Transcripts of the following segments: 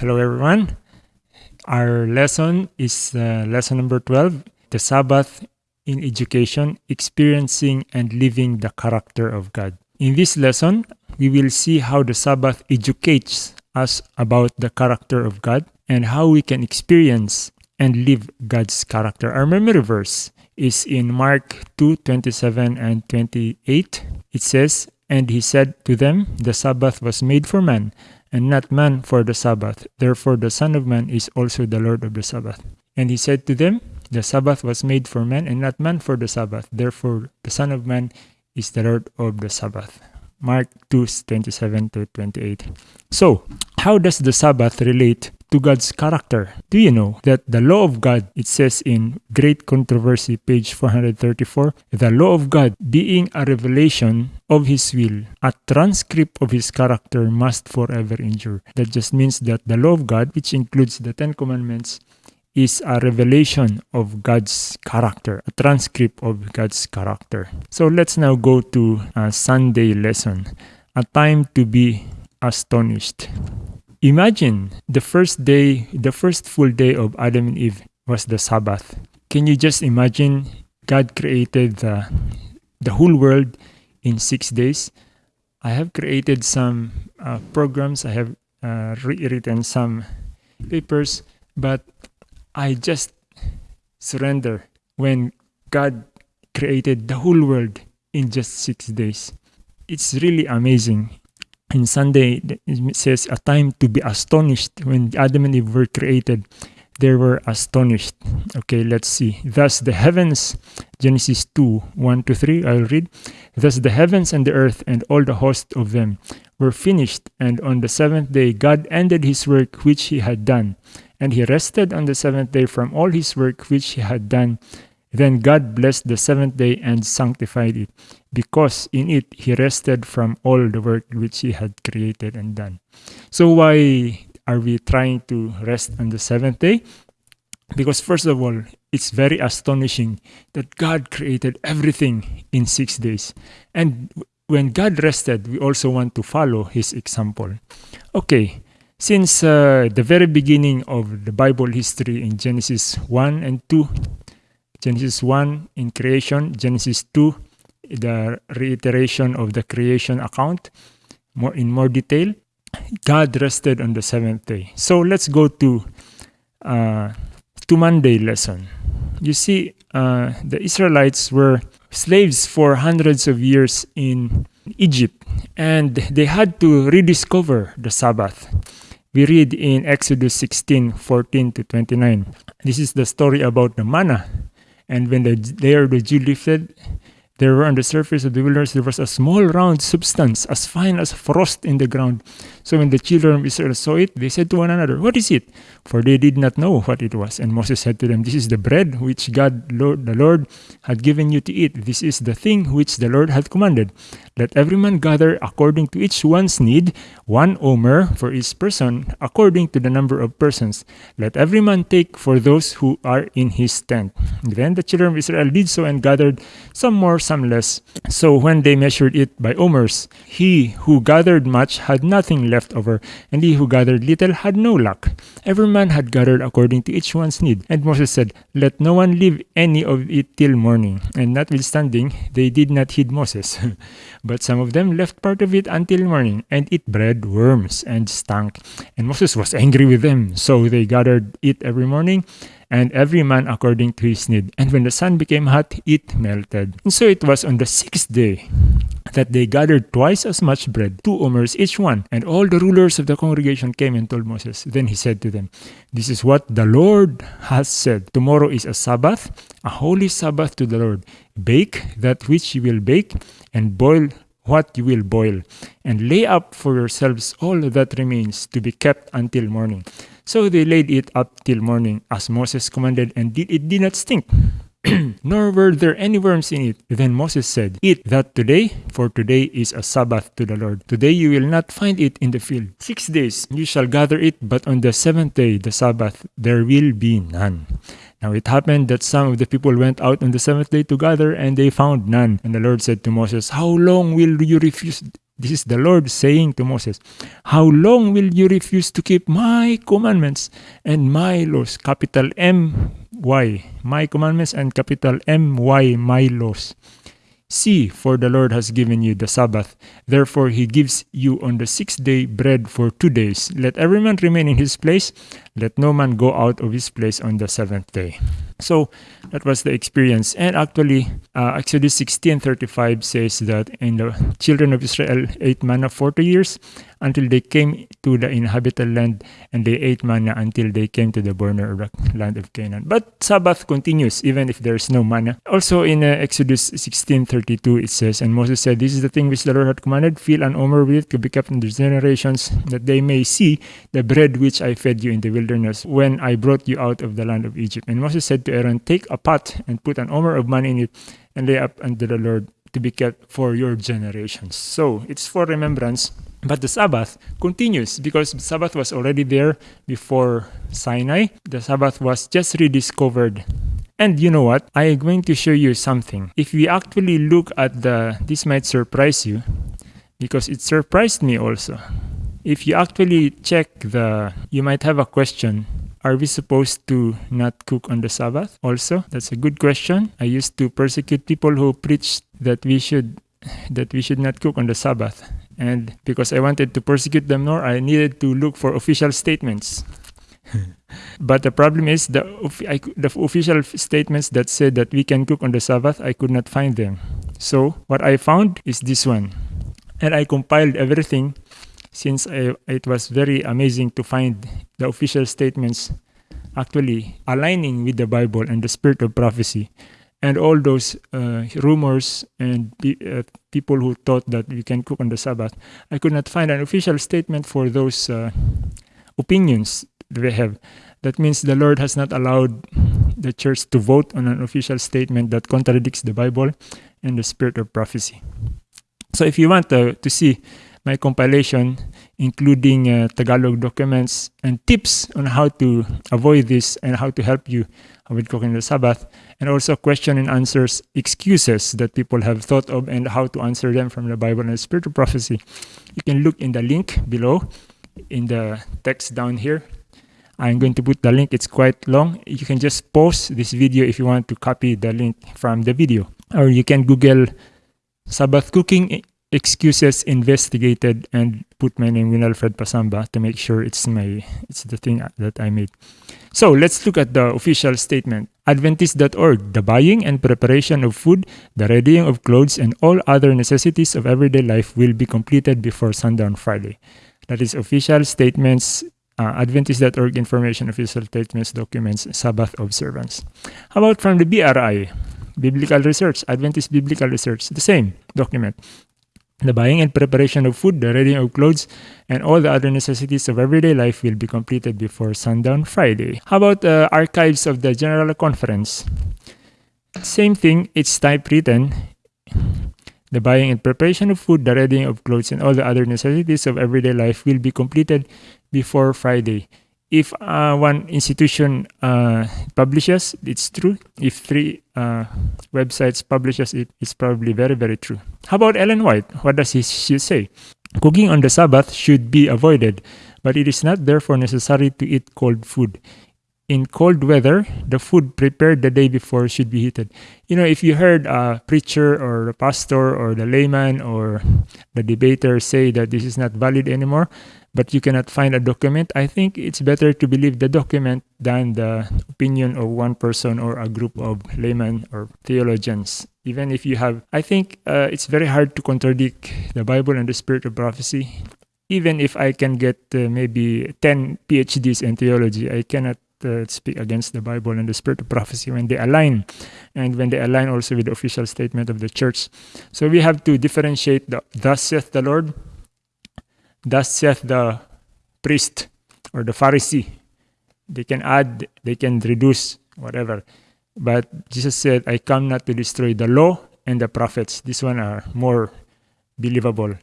Hello, everyone. Our lesson is uh, lesson number 12 The Sabbath in Education Experiencing and Living the Character of God. In this lesson, we will see how the Sabbath educates us about the character of God and how we can experience and live God's character. Our memory verse is in Mark 2 27 and 28. It says, And he said to them, The Sabbath was made for man, and not man for the Sabbath. Therefore, the Son of Man is also the Lord of the Sabbath. And he said to them, The Sabbath was made for man, and not man for the Sabbath. Therefore, the Son of Man is the Lord of the Sabbath. Mark 2 27 to 28. So, how does the Sabbath relate to God's character? Do you know that the law of God, it says in Great Controversy, page 434, the law of God being a revelation of His will, a transcript of His character must forever endure. That just means that the law of God, which includes the Ten Commandments, is a revelation of God's character, a transcript of God's character. So let's now go to a Sunday lesson, a time to be astonished. Imagine the first day, the first full day of Adam and Eve was the Sabbath. Can you just imagine God created the, the whole world in six days? I have created some uh, programs, I have uh, written some papers, but I just surrender when God created the whole world in just six days. It's really amazing. In Sunday, it says a time to be astonished. When Adam and Eve were created, they were astonished. Okay, let's see. Thus the heavens, Genesis 2 1 to 3, I'll read. Thus the heavens and the earth and all the host of them were finished, and on the seventh day God ended his work which he had done. And he rested on the seventh day from all his work which he had done. Then God blessed the seventh day and sanctified it, because in it he rested from all the work which he had created and done. So, why are we trying to rest on the seventh day? Because, first of all, it's very astonishing that God created everything in six days. And when God rested, we also want to follow his example. Okay, since uh, the very beginning of the Bible history in Genesis 1 and 2, Genesis 1 in creation, Genesis 2 the reiteration of the creation account more in more detail. God rested on the seventh day. So let's go to uh, to Monday lesson. You see, uh, the Israelites were slaves for hundreds of years in Egypt, and they had to rediscover the Sabbath we read in Exodus 16 14 to 29. This is the story about the manna. And when the layer of the dew lifted, there were on the surface of the wilderness there was a small round substance, as fine as frost in the ground. So when the children of Israel saw it, they said to one another, What is it? For they did not know what it was. And Moses said to them, This is the bread which God Lord, the Lord had given you to eat. This is the thing which the Lord had commanded. Let every man gather according to each one's need, one omer for each person, according to the number of persons. Let every man take for those who are in his tent. Then the children of Israel did so and gathered some more, less. So when they measured it by omers, he who gathered much had nothing left over, and he who gathered little had no lack. Every man had gathered according to each one's need. And Moses said, Let no one leave any of it till morning. And notwithstanding, they did not heed Moses. But some of them left part of it until morning, and it bred worms and stank. And Moses was angry with them. So they gathered it every morning, and every man according to his need. And when the sun became hot, it melted. And so it was on the sixth day that they gathered twice as much bread, two omers each one. And all the rulers of the congregation came and told Moses. Then he said to them, This is what the Lord has said. Tomorrow is a Sabbath, a holy Sabbath to the Lord. Bake that which you will bake, and boil what you will boil, and lay up for yourselves all that remains to be kept until morning. So they laid it up till morning, as Moses commanded, and it did not stink. nor were there any worms in it. Then Moses said, Eat that today, for today is a Sabbath to the Lord. Today you will not find it in the field. Six days you shall gather it, but on the seventh day, the Sabbath, there will be none. Now it happened that some of the people went out on the seventh day to gather, and they found none. And the Lord said to Moses, How long will you refuse This is the Lord saying to Moses, How long will you refuse to keep my commandments and my laws? Capital M Y, my commandments, and capital M Y, my laws. See, for the Lord has given you the Sabbath. Therefore, he gives you on the sixth day bread for two days. Let every man remain in his place. Let no man go out of his place on the seventh day. So that was the experience. And actually, uh, Exodus 16:35 says that in the children of Israel ate manna 40 years until they came to the inhabited land, and they ate manna until they came to the border of the land of Canaan. But Sabbath continues even if there is no manna. Also in uh, Exodus 16:32 it says, And Moses said, This is the thing which the Lord had commanded, fill an omer with it to be kept in the generations, that they may see the bread which I fed you in the wilderness when I brought you out of the land of Egypt. And Moses said to Aaron, Take a pot and put an omer of manna in it and lay up unto the Lord to be kept for your generations. So it's for remembrance. But the Sabbath continues because Sabbath was already there before Sinai. The Sabbath was just rediscovered. And you know what? I am going to show you something. If we actually look at the, this might surprise you because it surprised me also. If you actually check the, you might have a question are we supposed to not cook on the Sabbath also? That's a good question. I used to persecute people who preached that we should that we should not cook on the Sabbath. And because I wanted to persecute them more, I needed to look for official statements. but the problem is the I, the official statements that said that we can cook on the Sabbath, I could not find them. So what I found is this one, and I compiled everything since I, it was very amazing to find the official statements actually aligning with the Bible and the spirit of prophecy. And all those uh, rumors and uh, people who thought that we can cook on the Sabbath, I could not find an official statement for those uh, opinions they have. That means the Lord has not allowed the church to vote on an official statement that contradicts the Bible and the spirit of prophecy. So if you want to, to see my compilation, including uh, Tagalog documents and tips on how to avoid this and how to help you with cooking the Sabbath, and also question and answers excuses that people have thought of and how to answer them from the Bible and spiritual prophecy. You can look in the link below in the text down here. I'm going to put the link, it's quite long. You can just pause this video if you want to copy the link from the video. Or you can Google Sabbath cooking excuses investigated and put my name Winalfred Pasamba to make sure it's my it's the thing that I made. So let's look at the official statement. Adventist.org, the buying and preparation of food, the readying of clothes, and all other necessities of everyday life will be completed before sundown Friday. That is official statements, uh, Adventist.org information, official statements, documents, Sabbath observance. How about from the BRI? Biblical Research, Adventist Biblical Research, the same document the buying and preparation of food, the readying of clothes, and all the other necessities of everyday life will be completed before sundown Friday. How about the uh, archives of the General Conference? Same thing, it's typewritten. The buying and preparation of food, the readying of clothes, and all the other necessities of everyday life will be completed before Friday if uh, one institution uh, publishes, it's true. If three uh, websites publishes it, it's probably very, very true. How about Ellen White? What does he, she say? Cooking on the Sabbath should be avoided, but it is not therefore necessary to eat cold food. In cold weather, the food prepared the day before should be heated. You know, if you heard a preacher or a pastor or the layman or the debater say that this is not valid anymore, but you cannot find a document, I think it's better to believe the document than the opinion of one person or a group of laymen or theologians. Even if you have, I think uh, it's very hard to contradict the Bible and the spirit of prophecy. Even if I can get uh, maybe 10 PhDs in theology, I cannot uh, speak against the Bible and the spirit of prophecy when they align and when they align also with the official statement of the church. So we have to differentiate the thus saith the Lord Thus saith the priest or the Pharisee. They can add, they can reduce, whatever. But Jesus said, I come not to destroy the law and the prophets. This one are more believable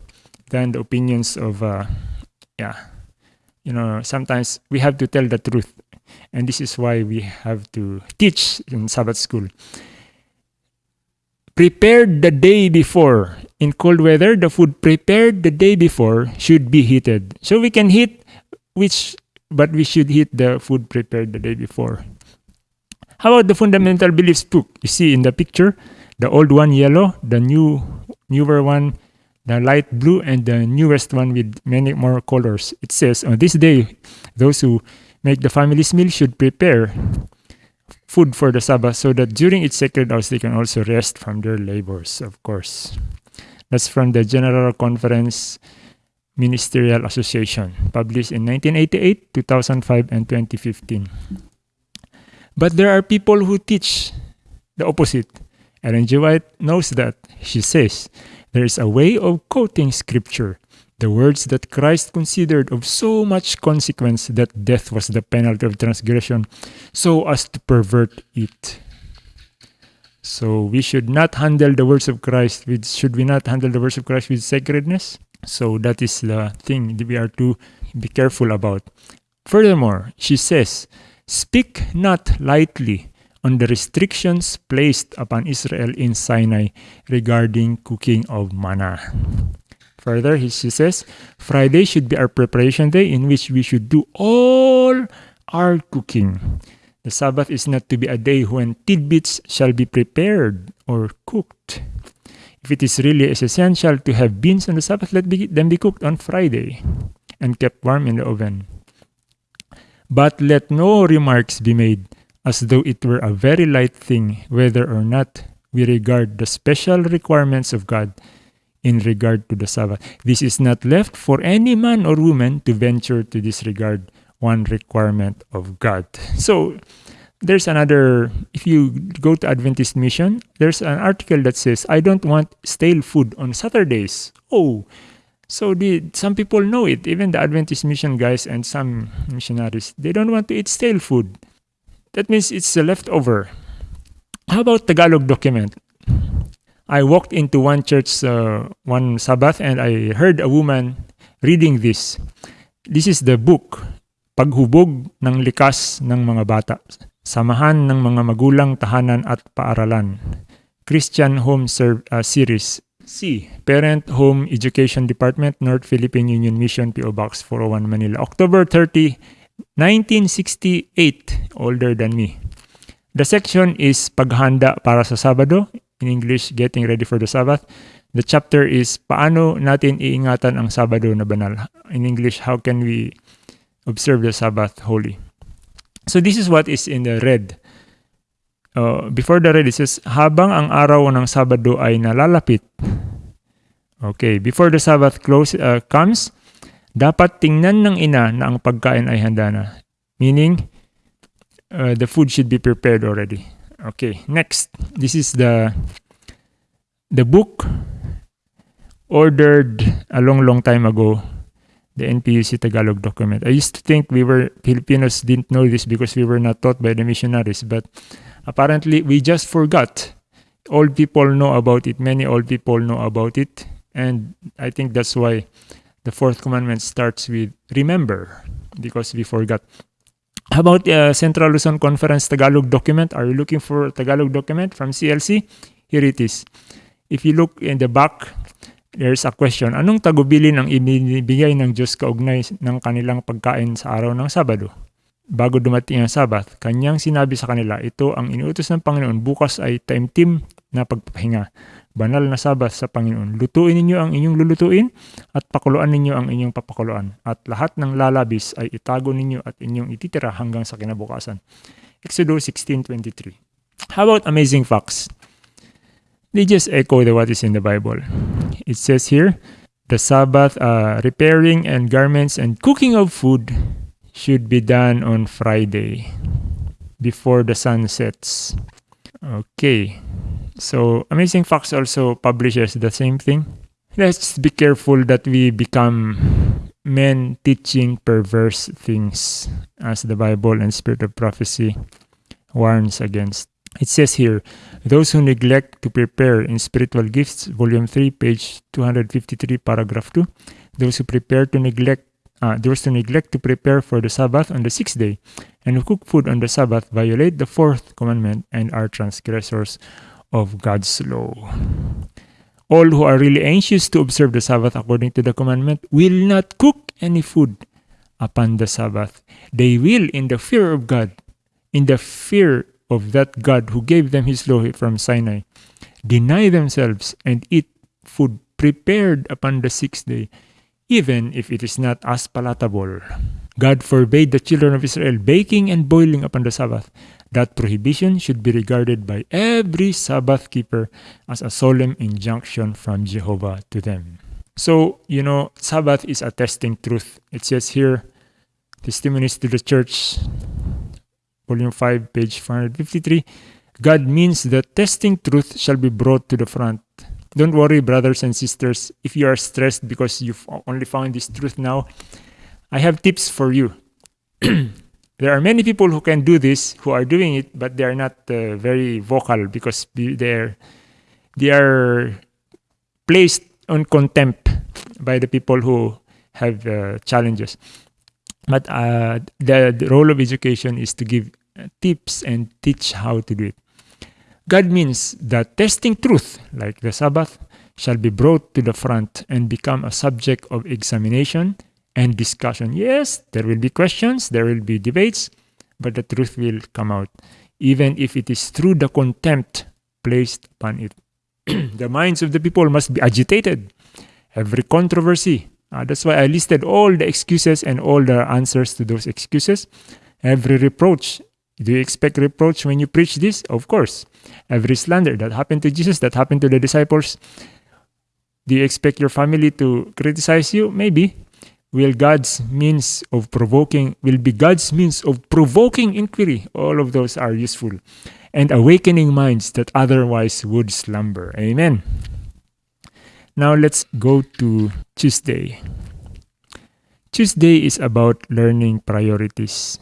than the opinions of, uh, yeah. You know, sometimes we have to tell the truth. And this is why we have to teach in Sabbath school. Prepare the day before in cold weather, the food prepared the day before should be heated. So we can heat which, but we should heat the food prepared the day before. How about the fundamental beliefs book? You see in the picture, the old one yellow, the new newer one the light blue and the newest one with many more colors. It says, on this day, those who make the family's meal should prepare food for the Sabbath so that during its sacred hours they can also rest from their labors, of course. That's from the General Conference Ministerial Association, published in 1988, 2005, and 2015. But there are people who teach the opposite. Ellen G. White knows that. She says, there is a way of quoting scripture, the words that Christ considered of so much consequence that death was the penalty of transgression, so as to pervert it. So we should not handle the words of Christ with should we not handle the words of Christ with sacredness? So that is the thing that we are to be careful about. Furthermore, she says, Speak not lightly on the restrictions placed upon Israel in Sinai regarding cooking of manna. Further, she says, Friday should be our preparation day in which we should do all our cooking. The Sabbath is not to be a day when tidbits shall be prepared or cooked. If it is really essential to have beans on the Sabbath, let them be cooked on Friday and kept warm in the oven. But let no remarks be made as though it were a very light thing whether or not we regard the special requirements of God in regard to the Sabbath. This is not left for any man or woman to venture to disregard one requirement of God. So there's another, if you go to Adventist Mission, there's an article that says, I don't want stale food on Saturdays. Oh, so the, some people know it, even the Adventist Mission guys and some missionaries, they don't want to eat stale food. That means it's a leftover. How about Tagalog document? I walked into one church uh, one Sabbath and I heard a woman reading this. This is the book, Paghubog ng Likas ng Mga Bata. Samahan ng mga magulang, tahanan at paaralan. Christian Home Serve, uh, Series. C. Parent Home Education Department, North Philippine Union Mission, P.O. Box 401 Manila. October 30, 1968, older than me. The section is Paghanda para sa Sabado. In English, Getting Ready for the Sabbath. The chapter is Paano natin iingatan ang Sabado na banal. In English, How can we observe the Sabbath holy? So this is what is in the red. Uh, before the red, it says, Habang ang araw ng Sabado ay nalalapit. Okay, before the Sabbath close, uh, comes, dapat tingnan ng ina na ang pagkain ay handa na. Meaning, uh, the food should be prepared already. Okay, next. This is the the book ordered a long, long time ago. The NPUC Tagalog document. I used to think we were Filipinos didn't know this because we were not taught by the missionaries, but apparently we just forgot. Old people know about it. Many old people know about it, and I think that's why the fourth commandment starts with remember because we forgot. How about uh, Central Luzon Conference Tagalog document? Are you looking for a Tagalog document from CLC? Here it is. If you look in the back, there's a question. Anong tagubilin ang ibinibigay ng Diyos kaugnay ng kanilang pagkain sa araw ng Sabado? Bago dumating ang Sabat, kanyang sinabi sa kanila, ito ang inuutos ng Panginoon, bukas ay time team na pagpapahinga banal na Sabbath sa Panginoon. Lutuin ninyo ang inyong lulutuin at pakuluan ninyo ang inyong papakuluan. At lahat ng lalabis ay itago ninyo at inyong ititira hanggang sa kinabukasan. Exodus 16.23 How about amazing facts? They just echo the what is in the Bible. It says here, the Sabbath uh, repairing and garments and cooking of food should be done on Friday before the sun sets. Okay. So Amazing Facts also publishes the same thing. Let's be careful that we become men teaching perverse things, as the Bible and Spirit of Prophecy warns against. It says here, those who neglect to prepare in spiritual gifts, volume 3, page 253, paragraph 2, those who prepare to neglect uh, those who neglect to prepare for the Sabbath on the sixth day, and who cook food on the Sabbath violate the fourth commandment and are transgressors of God's law. All who are really anxious to observe the Sabbath according to the commandment will not cook any food upon the Sabbath. They will, in the fear of God, in the fear of that God who gave them his law from Sinai, deny themselves and eat food prepared upon the sixth day, even if it is not as palatable. God forbade the children of Israel baking and boiling upon the Sabbath. That prohibition should be regarded by every Sabbath keeper as a solemn injunction from Jehovah to them. So, you know, Sabbath is a testing truth. It says here, Testimonies to the Church, Volume 5, page 453. God means that testing truth shall be brought to the front. Don't worry, brothers and sisters, if you are stressed because you've only found this truth now. I have tips for you. there are many people who can do this, who are doing it, but they are not uh, very vocal because they're they are placed on contempt by the people who have uh, challenges. But uh, the, the, role of education is to give tips and teach how to do it. God means that testing truth, like the Sabbath, shall be brought to the front and become a subject of examination and discussion. Yes, there will be questions, there will be debates, but the truth will come out, even if it is through the contempt placed upon it. the minds of the people must be agitated. Every controversy, uh, that's why I listed all the excuses and all the answers to those excuses. Every reproach. Do you expect reproach when you preach this? Of course. Every slander that happened to Jesus, that happened to the disciples. Do you expect your family to criticize you? Maybe. Will God's means of provoking, will be God's means of provoking inquiry. All of those are useful. And awakening minds that otherwise would slumber. Amen. Now let's go to Tuesday. Tuesday is about learning priorities.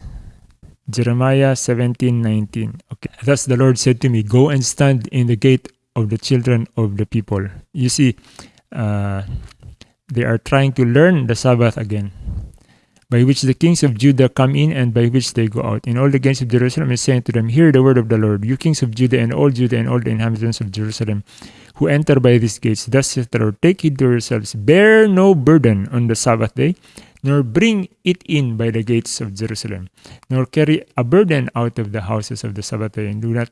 Jeremiah 17:19. Okay. Thus the Lord said to me, Go and stand in the gate of the children of the people. You see, uh, they are trying to learn the Sabbath again by which the kings of Judah come in and by which they go out. In all the gates of Jerusalem is saying to them, Hear the word of the Lord, you kings of Judah and all Judah and all the inhabitants of Jerusalem who enter by these gates. Thus saith the Lord, Take heed to yourselves, bear no burden on the Sabbath day, nor bring it in by the gates of Jerusalem, nor carry a burden out of the houses of the Sabbath day, and do not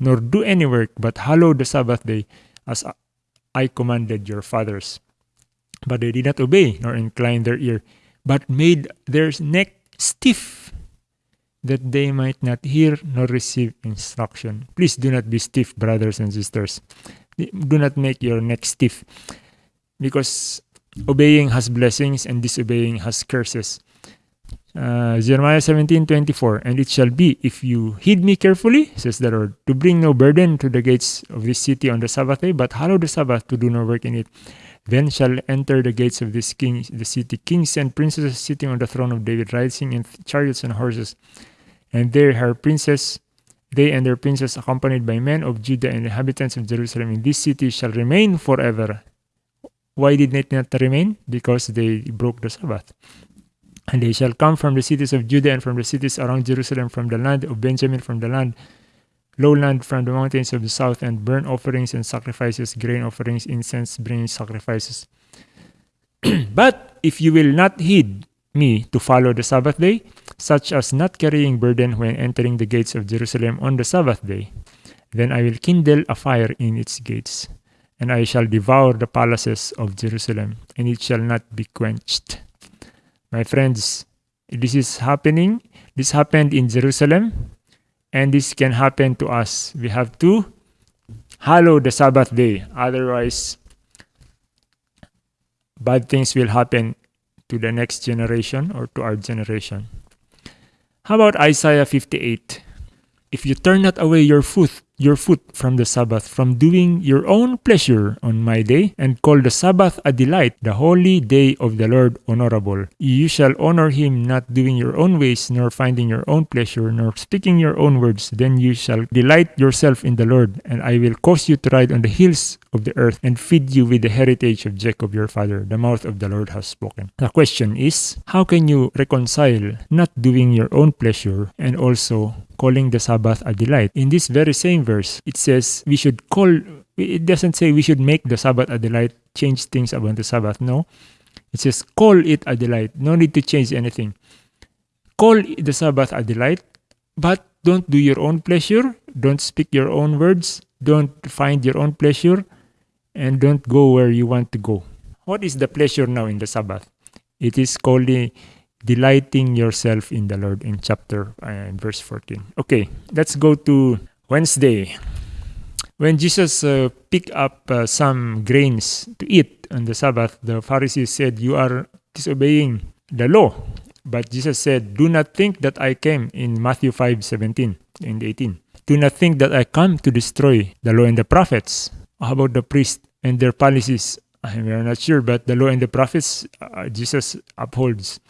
nor do any work, but hallow the Sabbath day as I commanded your fathers. But they did not obey, nor incline their ear but made their neck stiff, that they might not hear nor receive instruction. Please do not be stiff, brothers and sisters. Do not make your neck stiff, because obeying has blessings and disobeying has curses. Uh, Jeremiah 17 24. And it shall be, if you heed me carefully, says the Lord, to bring no burden to the gates of this city on the Sabbath day, but hallow the Sabbath to do no work in it. Then shall enter the gates of this king, the city, kings and princesses sitting on the throne of David, riding in chariots and horses. And there her princes, they and their princes, accompanied by men of Judah and inhabitants of Jerusalem, in this city shall remain forever. Why did they not remain? Because they broke the Sabbath. And they shall come from the cities of Judah and from the cities around Jerusalem, from the land of Benjamin, from the land lowland from the mountains of the south, and burnt offerings and sacrifices, grain offerings, incense, bringing sacrifices. but if you will not heed me to follow the Sabbath day, such as not carrying burden when entering the gates of Jerusalem on the Sabbath day, then I will kindle a fire in its gates, and I shall devour the palaces of Jerusalem, and it shall not be quenched. My friends, this is happening. This happened in Jerusalem and this can happen to us. We have to hallow the Sabbath day. Otherwise, bad things will happen to the next generation or to our generation. How about Isaiah 58? If you turn not away your foot your foot from the Sabbath, from doing your own pleasure on my day, and call the Sabbath a delight, the holy day of the Lord honorable. You shall honor him not doing your own ways, nor finding your own pleasure, nor speaking your own words. Then you shall delight yourself in the Lord, and I will cause you to ride on the hills of the earth, and feed you with the heritage of Jacob your father. The mouth of the Lord has spoken. The question is, how can you reconcile not doing your own pleasure and also calling the Sabbath a delight. In this very same verse, it says we should call it doesn't say we should make the Sabbath a delight, change things about the Sabbath. No. It says call it a delight. No need to change anything. Call the Sabbath a delight, but don't do your own pleasure. Don't speak your own words. Don't find your own pleasure. And don't go where you want to go. What is the pleasure now in the Sabbath? It is called delighting yourself in the Lord in chapter uh, verse 14. Okay, let's go to Wednesday. When Jesus uh, picked up uh, some grains to eat on the Sabbath, the Pharisees said, You are disobeying the law. But Jesus said, Do not think that I came in Matthew 5 17 and 18. Do not think that I come to destroy the law and the prophets. About the priests and their policies? We are not sure, but the law and the prophets uh, Jesus upholds.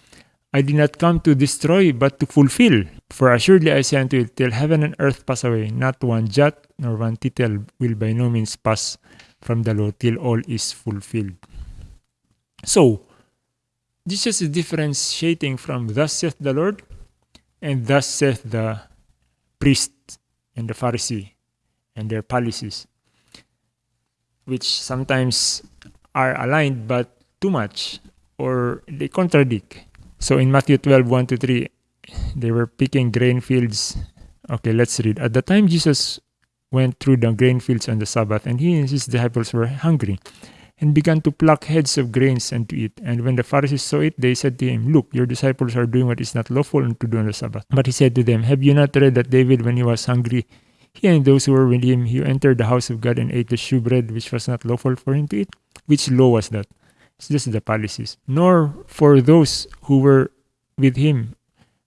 I did not come to destroy, but to fulfill. For assuredly I say unto you, till heaven and earth pass away, not one jot nor one tittle will by no means pass from the law till all is fulfilled. So, Jesus is differentiating from thus saith the Lord and thus saith the priest and the Pharisee and their policies, which sometimes are aligned but too much or they contradict. So in Matthew 12, 1 to 3, they were picking grain fields. Okay, let's read. At the time Jesus went through the grain fields on the Sabbath, and he and his disciples were hungry, and began to pluck heads of grains and to eat. And when the Pharisees saw it, they said to him, Look, your disciples are doing what is not lawful to do on the Sabbath. But he said to them, Have you not read that David, when he was hungry, he and those who were with him, he entered the house of God and ate the shewbread, which was not lawful for him to eat? Which law was that? It's just the policies. Nor for those who were with him,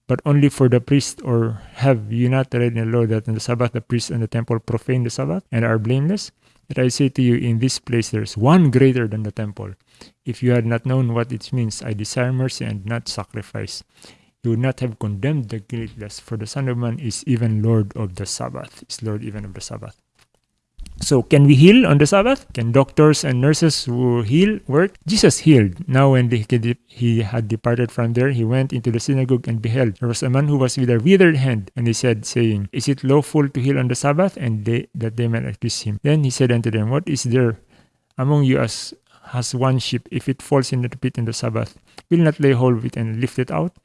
but only for the priest, or have you not read in the law that on the Sabbath the priest and the temple profane the Sabbath and are blameless? That I say to you, in this place there is one greater than the temple. If you had not known what it means, I desire mercy and not sacrifice, you would not have condemned the guiltless, for the Son of Man is even Lord of the Sabbath, is Lord even of the Sabbath. So, can we heal on the Sabbath? Can doctors and nurses who heal work? Jesus healed. Now, when he had departed from there, he went into the synagogue and beheld there was a man who was with a withered hand, and he said, saying, Is it lawful to heal on the Sabbath? And they that they might accuse him. Then he said unto them, What is there among you as has one sheep, if it falls into the pit in the Sabbath, will not lay hold of it and lift it out?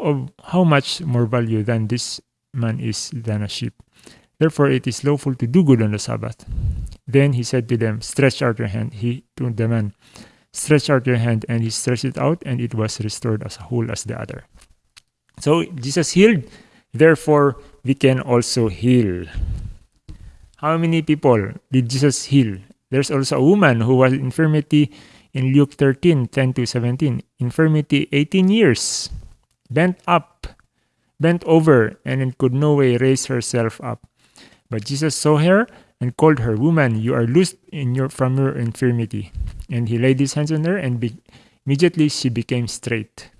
Of how much more value than this man is than a sheep? Therefore it is lawful to do good on the Sabbath. Then he said to them, Stretch out your hand. He to the man, Stretch out your hand, and he stretched it out, and it was restored as whole as the other. So Jesus healed, therefore we can also heal. How many people did Jesus heal? There's also a woman who was infirmity in Luke 13, 10 to 17. Infirmity 18 years, bent up, bent over, and could no way raise herself up. But Jesus saw her and called her, Woman, you are loosed in your, from your infirmity. And he laid his hands on her, and be, immediately she became straight.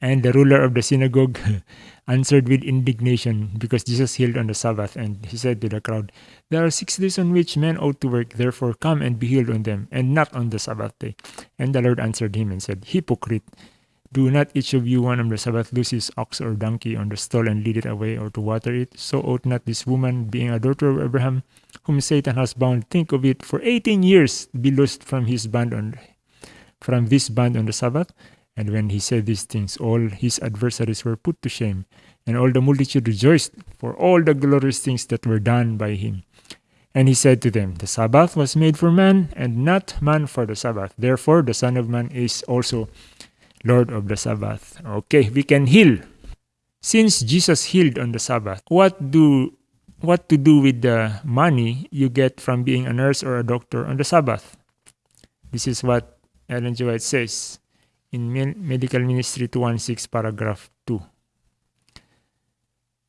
And the ruler of the synagogue answered with indignation because Jesus healed on the Sabbath. And he said to the crowd, There are six days on which men ought to work, therefore come and be healed on them, and not on the Sabbath day. And the Lord answered him and said, Hypocrite! Do not each of you one on the Sabbath loose his ox or donkey on the stall and lead it away or to water it? So ought not this woman, being a daughter of Abraham, whom Satan has bound, think of it for eighteen years, be loosed from his band on from this band on the Sabbath? And when he said these things, all his adversaries were put to shame, and all the multitude rejoiced for all the glorious things that were done by him. And he said to them, The Sabbath was made for man, and not man for the Sabbath. Therefore, the Son of Man is also Lord of the Sabbath. Okay, we can heal. Since Jesus healed on the Sabbath, what do what to do with the money you get from being a nurse or a doctor on the Sabbath? This is what Ellen G. White says in Medical Ministry 216 paragraph 2.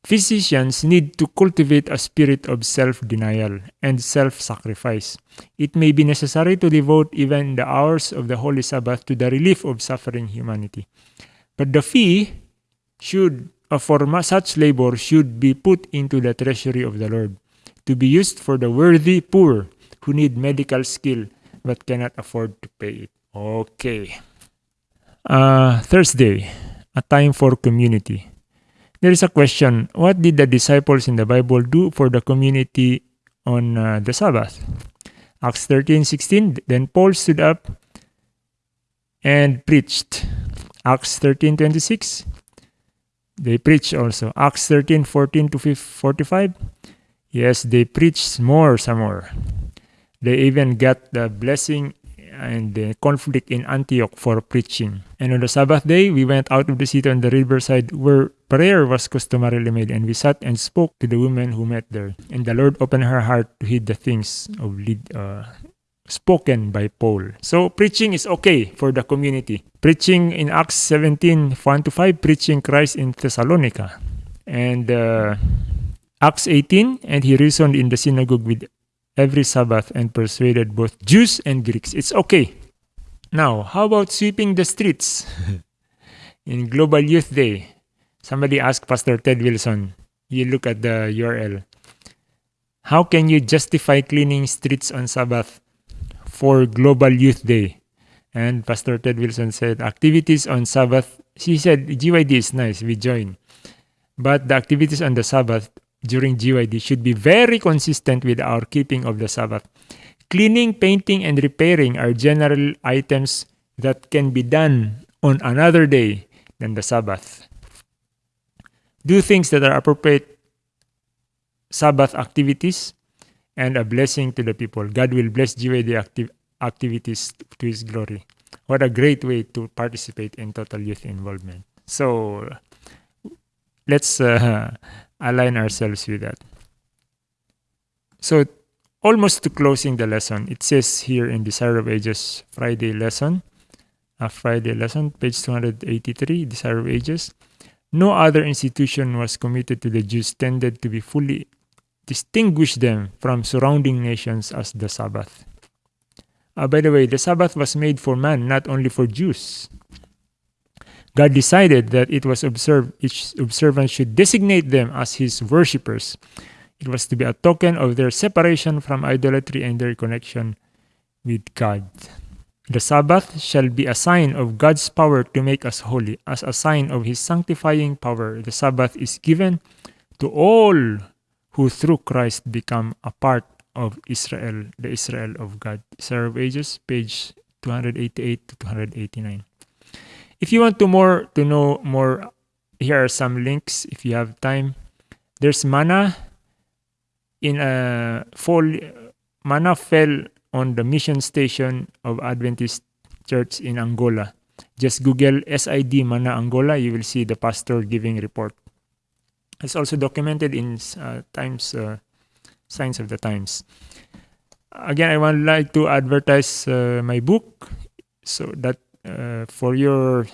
Physicians need to cultivate a spirit of self denial and self sacrifice. It may be necessary to devote even the hours of the Holy Sabbath to the relief of suffering humanity. But the fee should, for such labor should be put into the treasury of the Lord, to be used for the worthy poor who need medical skill but cannot afford to pay it. Okay. Uh, Thursday, a time for community. There is a question What did the disciples in the Bible do for the community on uh, the Sabbath. Acts 13 16. Then Paul stood up and preached. Acts 13 26. They preached also. Acts 13 14 to 45. Yes, they preached more, some more. They even got the blessing and the conflict in Antioch for preaching. And on the Sabbath day, we went out of the city on the riverside where prayer was customarily made, and we sat and spoke to the women who met there. And the Lord opened her heart to heed the things of lead, uh, spoken by Paul. So preaching is okay for the community. Preaching in Acts 17, 1 to 5, preaching Christ in Thessalonica. And uh, Acts 18, and he reasoned in the synagogue with every Sabbath and persuaded both Jews and Greeks. It's okay. Now, how about sweeping the streets? In Global Youth Day, somebody asked Pastor Ted Wilson, you look at the URL, how can you justify cleaning streets on Sabbath for Global Youth Day? And Pastor Ted Wilson said, activities on Sabbath, he said, GYD is nice, we join. But the activities on the Sabbath during GYD should be very consistent with our keeping of the Sabbath. Cleaning, painting, and repairing are general items that can be done on another day than the Sabbath. Do things that are appropriate Sabbath activities and a blessing to the people. God will bless GYD acti- activities to His glory. What a great way to participate in total youth involvement. So let's uh, align ourselves with that. So, almost to closing the lesson, it says here in Desire of Ages Friday lesson, a Friday lesson, page 283, Desire of Ages. No other institution was committed to the Jews tended to be fully distinguish them from surrounding nations as the Sabbath. Uh, by the way, the Sabbath was made for man, not only for Jews. God decided that it was observed each observant should designate them as his worshippers. It was to be a token of their separation from idolatry and their connection with God. The Sabbath shall be a sign of God's power to make us holy. As a sign of his sanctifying power, the Sabbath is given to all who through Christ become a part of Israel, the Israel of God. Desire of Ages, page 288 to 289. If you want to more to know more, here are some links if you have time. There's manna in a fall manna fell on the mission station of Adventist Church in Angola. Just Google SID Mana Angola, you will see the pastor giving report. It's also documented in uh, Times uh, Signs of the Times. Again, I would like to advertise uh, my book so that uh, for your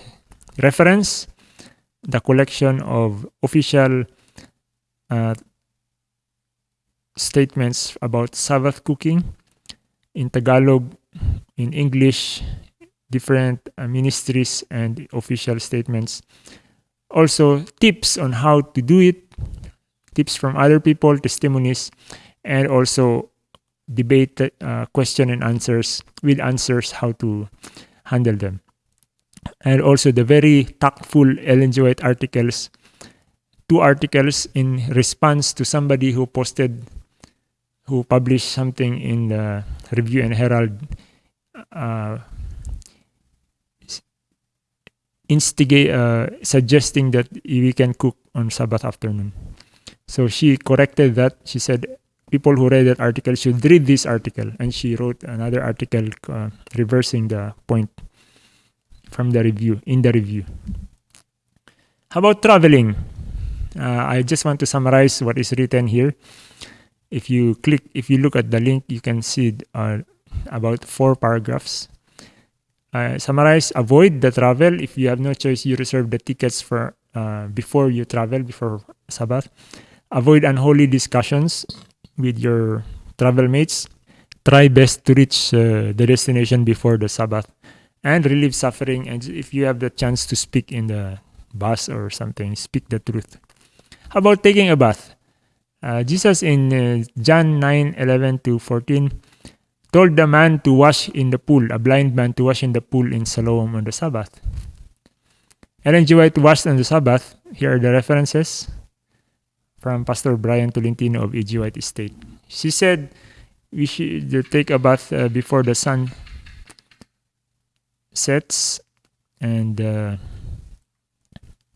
reference, the collection of official uh, statements about Sabbath cooking in Tagalog, in English, different uh, ministries and official statements. Also, tips on how to do it, tips from other people, testimonies, and also debate, uh, question and answers with answers how to handle them. And also the very tactful Ellen. White articles, two articles in response to somebody who posted, who published something in the Review and Herald, uh, instigate, uh, suggesting that we can cook on Sabbath afternoon. So she corrected that. She said people who read that article should read this article, and she wrote another article uh, reversing the point from the review, in the review. How about traveling? Uh, I just want to summarize what is written here. If you click, if you look at the link, you can see uh, about four paragraphs. Uh, summarize, avoid the travel. If you have no choice, you reserve the tickets for uh, before you travel, before Sabbath. Avoid unholy discussions with your travel mates. Try best to reach uh, the destination before the Sabbath and relieve suffering. And if you have the chance to speak in the bus or something, speak the truth. How about taking a bath? Uh, Jesus in uh, John 9 11 to 14 told the man to wash in the pool, a blind man to wash in the pool in Siloam on the Sabbath. Ellen G. White washed on the Sabbath. Here are the references from Pastor Brian Tolentino of E.G. White Estate. She said we should take a bath uh, before the sun sets, and uh,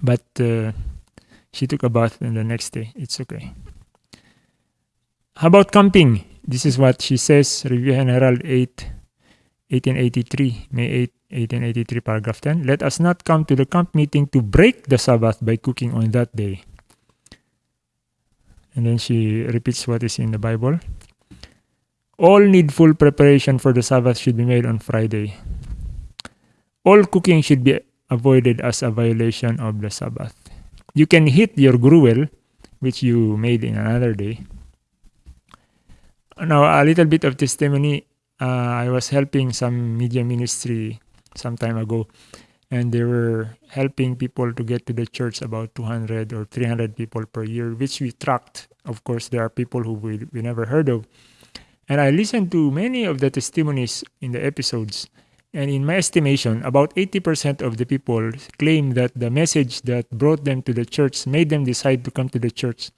but uh, she took a bath and the next day. It's okay. How about camping? This is what she says, Review General 8, 1883, May 8, 1883, paragraph 10. Let us not come to the camp meeting to break the Sabbath by cooking on that day. And then she repeats what is in the Bible. All needful preparation for the Sabbath should be made on Friday. All cooking should be avoided as a violation of the Sabbath. You can heat your gruel, which you made in another day. Now, a little bit of testimony. Uh, I was helping some media ministry some time ago, and they were helping people to get to the church about 200 or 300 people per year, which we tracked. Of course, there are people who we, we never heard of. And I listened to many of the testimonies in the episodes. And in my estimation, about 80% of the people claim that the message that brought them to the church, made them decide to come to the church,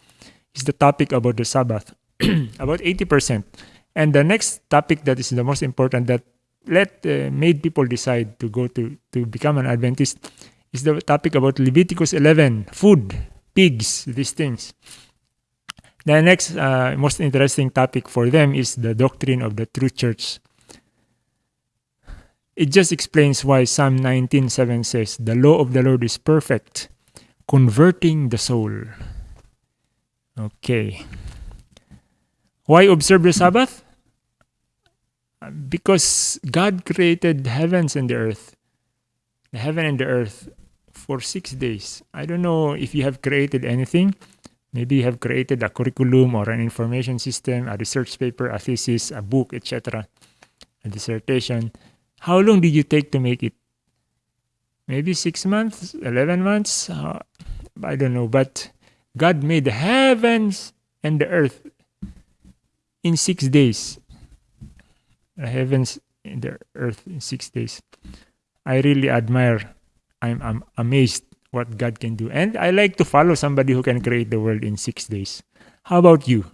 is the topic about the Sabbath. about 80%. And the next topic that is the most important that let uh, made people decide to go to, to become an Adventist is the topic about Leviticus 11, food, pigs, these things. The next uh, most interesting topic for them is the doctrine of the true church. It just explains why Psalm 19:7 says, "The law of the Lord is perfect, converting the soul." Okay. Why observe the Sabbath? Because God created heavens and the earth, the heaven and the earth, for six days. I don't know if you have created anything. Maybe you have created a curriculum or an information system, a research paper, a thesis, a book, etc., a dissertation. How long did you take to make it? Maybe six months, 11 months? Uh, I don't know. But God made the heavens and the earth in six days. Heavens and the earth in six days. I really admire. I'm, I'm amazed what God can do. And I like to follow somebody who can create the world in six days. How about you?